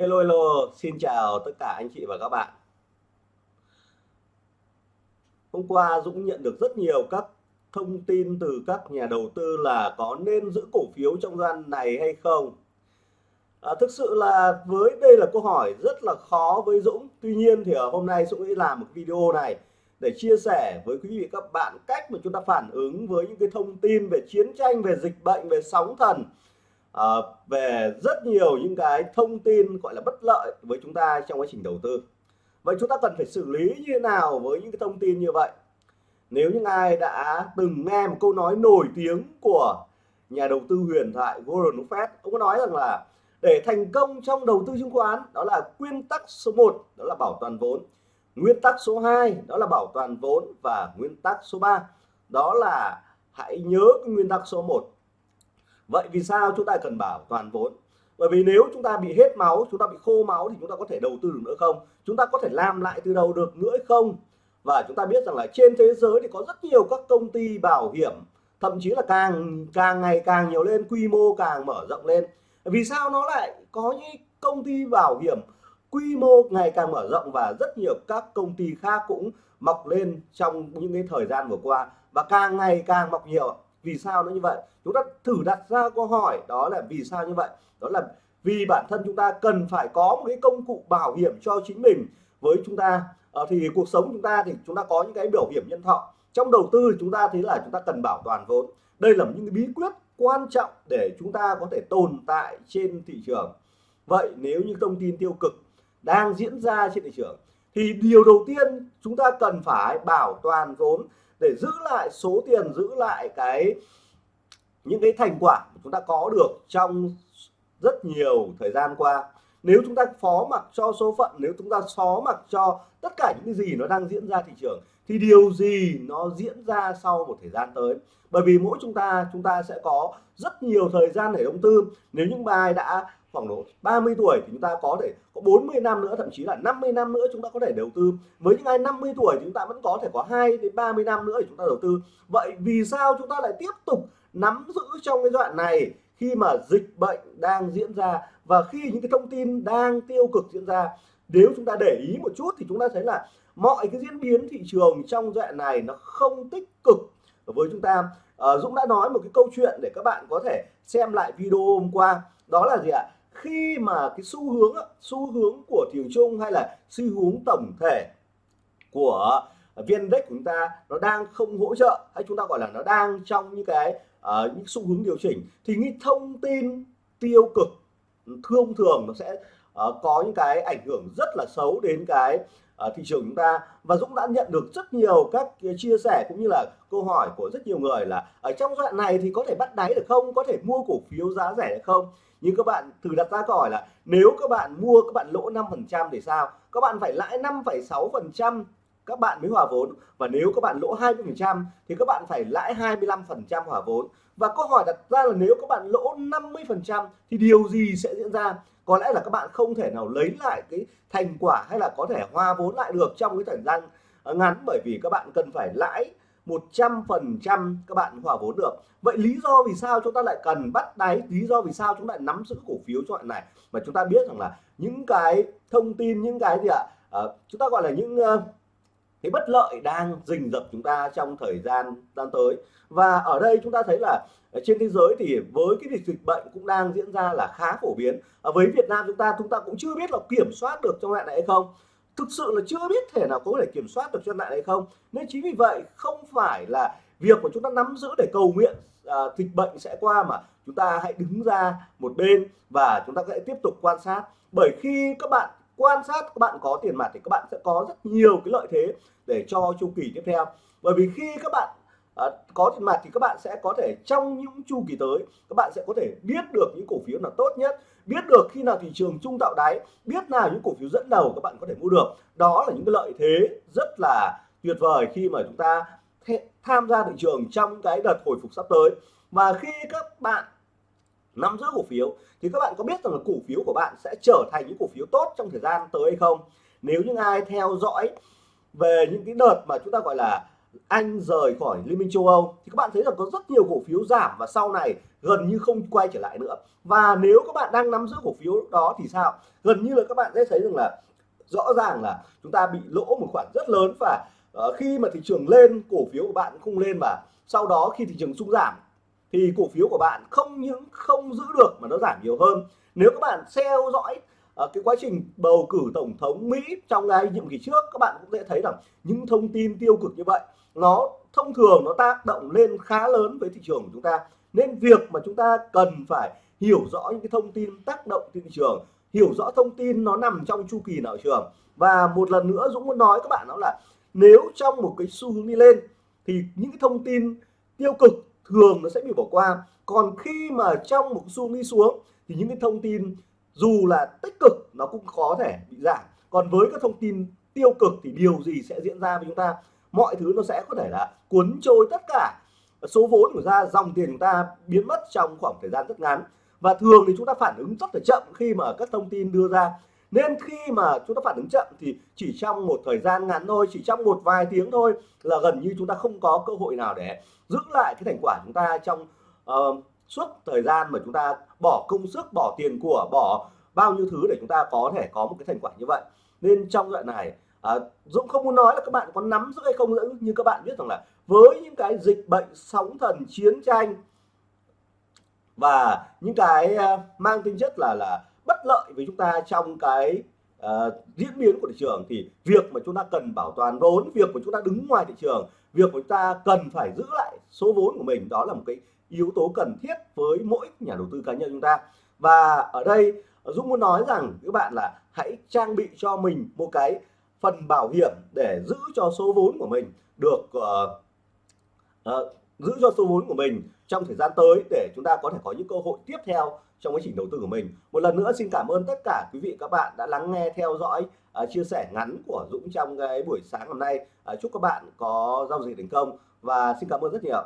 Hello hello, xin chào tất cả anh chị và các bạn. Hôm qua Dũng nhận được rất nhiều các thông tin từ các nhà đầu tư là có nên giữ cổ phiếu trong gian này hay không. À, thực sự là với đây là câu hỏi rất là khó với Dũng. Tuy nhiên thì ở hôm nay Dũng sẽ làm một video này để chia sẻ với quý vị các bạn cách mà chúng ta phản ứng với những cái thông tin về chiến tranh, về dịch bệnh, về sóng thần à, về rất nhiều những cái thông tin gọi là bất lợi với chúng ta trong quá trình đầu tư. Vậy chúng ta cần phải xử lý như thế nào với những cái thông tin như vậy? Nếu những ai đã từng nghe một câu nói nổi tiếng của nhà đầu tư huyền thoại Warren Buffett ông có nói rằng là để thành công trong đầu tư chứng khoán đó là nguyên tắc số 1 đó là bảo toàn vốn. Nguyên tắc số 2 đó là bảo toàn vốn. Và nguyên tắc số 3 đó là hãy nhớ cái nguyên tắc số 1 vậy vì sao chúng ta cần bảo toàn vốn? Bởi vì nếu chúng ta bị hết máu, chúng ta bị khô máu thì chúng ta có thể đầu tư được nữa không? Chúng ta có thể làm lại từ đầu được nữa không? Và chúng ta biết rằng là trên thế giới thì có rất nhiều các công ty bảo hiểm, thậm chí là càng càng ngày càng nhiều lên, quy mô càng mở rộng lên. Vì sao nó lại có những công ty bảo hiểm quy mô ngày càng mở rộng và rất nhiều các công ty khác cũng mọc lên trong những cái thời gian vừa qua? Và càng ngày càng mọc nhiều vì sao nó như vậy? Chúng ta thử đặt ra câu hỏi đó là vì sao như vậy? Đó là vì bản thân chúng ta cần phải có một cái công cụ bảo hiểm cho chính mình. Với chúng ta à, thì cuộc sống chúng ta thì chúng ta có những cái biểu hiểm nhân thọ. Trong đầu tư chúng ta thấy là chúng ta cần bảo toàn vốn. Đây là những cái bí quyết quan trọng để chúng ta có thể tồn tại trên thị trường. Vậy nếu như thông tin tiêu cực đang diễn ra trên thị trường thì điều đầu tiên chúng ta cần phải bảo toàn vốn để giữ lại số tiền, giữ lại cái, những cái thành quả chúng ta có được trong rất nhiều thời gian qua. Nếu chúng ta phó mặc cho số phận, nếu chúng ta phó mặc cho tất cả những cái gì nó đang diễn ra thị trường, thì điều gì nó diễn ra sau một thời gian tới? Bởi vì mỗi chúng ta chúng ta sẽ có rất nhiều thời gian để đầu tư. Nếu những bài đã khoảng độ 30 tuổi thì chúng ta có thể có 40 năm nữa thậm chí là 50 năm nữa chúng ta có thể đầu tư. Với những ai 50 tuổi thì chúng ta vẫn có thể có 2 đến 30 năm nữa để chúng ta đầu tư. Vậy vì sao chúng ta lại tiếp tục nắm giữ trong cái đoạn này khi mà dịch bệnh đang diễn ra và khi những cái thông tin đang tiêu cực diễn ra? Nếu chúng ta để ý một chút thì chúng ta thấy là mọi cái diễn biến thị trường trong đoạn này nó không tích cực với chúng ta. À, Dũng đã nói một cái câu chuyện để các bạn có thể xem lại video hôm qua. Đó là gì ạ? Khi mà cái xu hướng xu hướng của thị trường chung hay là xu hướng tổng thể của viên index của chúng ta nó đang không hỗ trợ hay chúng ta gọi là nó đang trong những cái uh, những xu hướng điều chỉnh thì những thông tin tiêu cực thông thường nó sẽ Ờ, có những cái ảnh hưởng rất là xấu đến cái uh, thị trường chúng ta. Và Dũng đã nhận được rất nhiều các chia sẻ cũng như là câu hỏi của rất nhiều người là ở trong giai đoạn này thì có thể bắt đáy được không? Có thể mua cổ phiếu giá rẻ được không? Nhưng các bạn thử đặt ra câu hỏi là nếu các bạn mua các bạn lỗ 5% thì sao? Các bạn phải lãi 5,6% các bạn mới hòa vốn. Và nếu các bạn lỗ 20% thì các bạn phải lãi 25% hòa vốn. Và câu hỏi đặt ra là nếu các bạn lỗ 50% thì điều gì sẽ diễn ra? Có lẽ là các bạn không thể nào lấy lại cái thành quả hay là có thể hoa vốn lại được trong cái thời gian ờ, ngắn bởi vì các bạn cần phải lãi 100% các bạn hòa vốn được. Vậy lý do vì sao chúng ta lại cần bắt đáy? Lý do vì sao chúng ta lại nắm giữ cổ phiếu cho này? Mà chúng ta biết rằng là những cái thông tin những cái gì ạ? À, chúng ta gọi là những uh, cái bất lợi đang rình rập chúng ta trong thời gian gian tới. Và ở đây chúng ta thấy là trên thế giới thì với cái việc dịch bệnh cũng đang diễn ra là khá phổ biến. Ở với Việt Nam chúng ta chúng ta cũng chưa biết là kiểm soát được trong lại này hay không. Thực sự là chưa biết thể nào có thể kiểm soát được trong lại này hay không. Nên chính vì vậy không phải là việc mà chúng ta nắm giữ để cầu nguyện à, dịch bệnh sẽ qua mà chúng ta hãy đứng ra một bên và chúng ta sẽ tiếp tục quan sát. Bởi khi các bạn quan sát các bạn có tiền mặt thì các bạn sẽ có rất nhiều cái lợi thế để cho chu kỳ tiếp theo. Bởi vì khi các bạn à, có tiền mặt thì các bạn sẽ có thể trong những chu kỳ tới các bạn sẽ có thể biết được những cổ phiếu nào tốt nhất biết được khi nào thị trường trung tạo đáy biết nào những cổ phiếu dẫn đầu các bạn có thể mua được. Đó là những cái lợi thế rất là tuyệt vời khi mà chúng ta tham gia thị trường trong cái đợt hồi phục sắp tới. Và khi các bạn nắm giữ cổ phiếu thì các bạn có biết rằng là cổ phiếu của bạn sẽ trở thành những cổ phiếu tốt trong thời gian tới hay không? Nếu những ai theo dõi về những cái đợt mà chúng ta gọi là anh rời khỏi Liên minh châu Âu thì các bạn thấy là có rất nhiều cổ phiếu giảm và sau này gần như không quay trở lại nữa. Và nếu các bạn đang nắm giữ cổ phiếu đó thì sao? Gần như là các bạn sẽ thấy rằng là rõ ràng là chúng ta bị lỗ một khoản rất lớn và uh, khi mà thị trường lên cổ phiếu của bạn không lên và sau đó khi thị trường sung giảm thì cổ phiếu của bạn không những không giữ được mà nó giảm nhiều hơn. Nếu các bạn theo dõi uh, cái quá trình bầu cử tổng thống Mỹ trong ngày nhiệm kỳ trước các bạn cũng sẽ thấy rằng những thông tin tiêu cực như vậy nó thông thường nó tác động lên khá lớn với thị trường của chúng ta. Nên việc mà chúng ta cần phải hiểu rõ những cái thông tin tác động trên thị trường, hiểu rõ thông tin nó nằm trong chu kỳ nào trường. Và một lần nữa Dũng muốn nói các bạn đó là nếu trong một cái xu hướng đi lên thì những cái thông tin tiêu cực thường nó sẽ bị bỏ qua. Còn khi mà trong một xu hướng đi xuống thì những cái thông tin dù là tích cực nó cũng có thể bị giảm. Còn với các thông tin tiêu cực thì điều gì sẽ diễn ra với chúng ta? Mọi thứ nó sẽ có thể là cuốn trôi tất cả. Số vốn của ra dòng tiền của ta biến mất trong khoảng thời gian rất ngắn. Và thường thì chúng ta phản ứng rất là chậm khi mà các thông tin đưa ra. Nên khi mà chúng ta phản ứng chậm thì chỉ trong một thời gian ngắn thôi chỉ trong một vài tiếng thôi là gần như chúng ta không có cơ hội nào để giữ lại cái thành quả chúng ta trong uh, suốt thời gian mà chúng ta bỏ công sức bỏ tiền của bỏ bao nhiêu thứ để chúng ta có thể có một cái thành quả như vậy. Nên trong đoạn này à, Dũng không muốn nói là các bạn có nắm giữ hay không giữ như các bạn biết rằng là với những cái dịch bệnh sóng thần chiến tranh và những cái à, mang tính chất là là bất lợi với chúng ta trong cái uh, diễn biến của thị trường thì việc mà chúng ta cần bảo toàn vốn việc mà chúng ta đứng ngoài thị trường việc mà chúng ta cần phải giữ lại số vốn của mình đó là một cái yếu tố cần thiết với mỗi nhà đầu tư cá nhân chúng ta. Và ở đây Dũng muốn nói rằng các bạn là hãy trang bị cho mình một cái phần bảo hiểm để giữ cho số vốn của mình được uh, uh, giữ cho số vốn của mình trong thời gian tới để chúng ta có thể có những cơ hội tiếp theo trong quá trình đầu tư của mình. Một lần nữa xin cảm ơn tất cả quý vị các bạn đã lắng nghe theo dõi uh, chia sẻ ngắn của Dũng trong cái buổi sáng hôm nay. Uh, chúc các bạn có giao dịch thành công và xin cảm ơn rất nhiều.